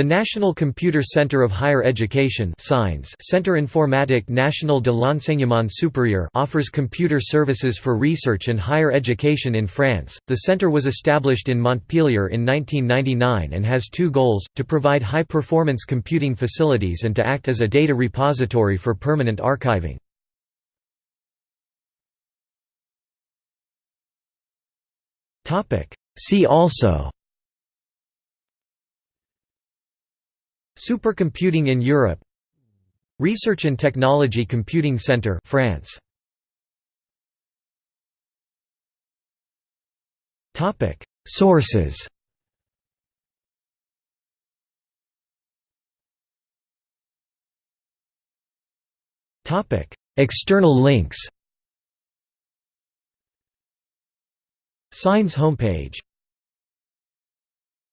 The National Computer Center of Higher Education Centre Informatique National de l'Enseignement Supérieur offers computer services for research and higher education in France. The center was established in Montpellier in 1999 and has two goals, to provide high-performance computing facilities and to act as a data repository for permanent archiving. See also Supercomputing in Europe. Research and Technology Computing Center France. Topic. Sources. Topic. External links. CINES homepage